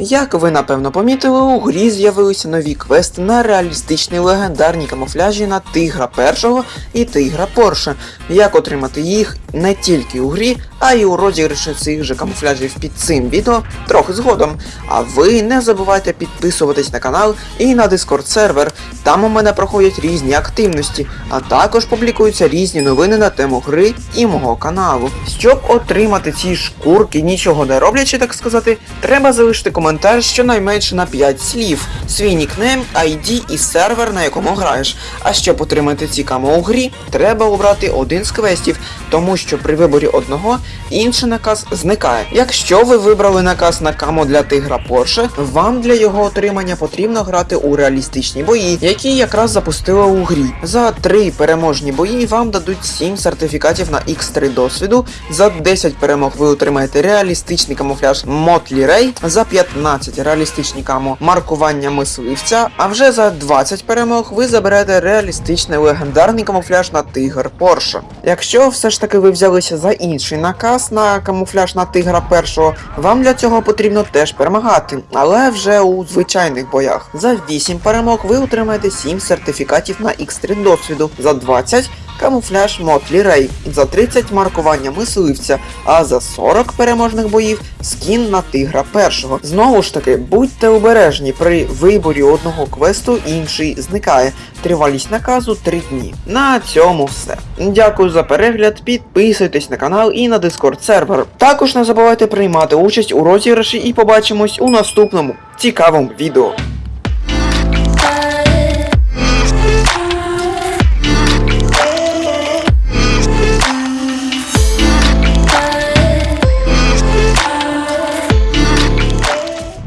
Як ви напевно помітили, у грі з'явилися нові квести на реалістичні легендарні камуфляжі на тигра першого і тигра Порше. Як отримати їх не тільки у грі, а й у розіграші цих же камуфляжів під цим відео трохи згодом. А ви не забувайте підписуватись на канал і на Discord сервер. Там у мене проходять різні активності, а також публікуються різні новини на тему гри і мого каналу. Щоб отримати ці шкурки, нічого не роблячи, так сказати, треба залишити коментар щонайменше на 5 слів, свій нікнейм, ID і сервер, на якому граєш. А щоб отримати ці камо у грі, треба обрати один з квестів, тому що при виборі одного інший наказ зникає. Якщо ви вибрали наказ на камо для тигра Порше, вам для його отримання потрібно грати у реалістичні бої, які якраз запустили у грі. За 3 переможні бої вам дадуть 7 сертифікатів на X3 досвіду, за 10 перемог ви отримаєте реалістичний камуфляж Мотлі Рей, за 15 реалістичні камо маркування мисливця, а вже за 20 перемог ви заберете реалістичний легендарний камуфляж на тигр Порше. Якщо все ж таки ви взялися за інший наказ на камуфляж на тигра першого, вам для цього потрібно теж перемагати, але вже у звичайних боях. За 8 перемог ви отримаєте 7 сертифікатів на X3 досвіду, за 20 камуфляж Мотлі Рей, за 30 маркування мисливця, а за 40 переможних боїв скін на тигра першого. Знову ж таки, будьте обережні, при виборі одного квесту інший зникає. Тривалість наказу 3 дні. На цьому все. Дякую за перегляд, підписуйтесь на канал і на Discord сервер. Також не забувайте приймати участь у розіграші і побачимось у наступному цікавому відео.